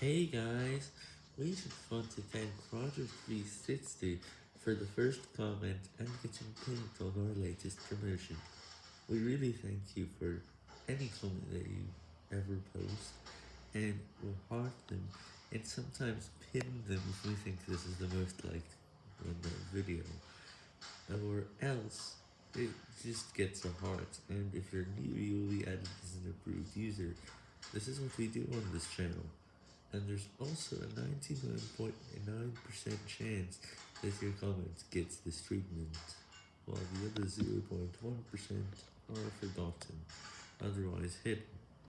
Hey guys, we just want to thank Roger360 for the first comment and getting pinned on our latest promotion. We really thank you for any comment that you ever post, and we'll heart them, and sometimes pin them if we think this is the most liked on the video, or else it just gets a heart, and if you're new you will be added as an approved user. This is what we do on this channel and there's also a 99.9% chance that your comment gets this treatment, while the other 0.1% are forgotten, otherwise hidden.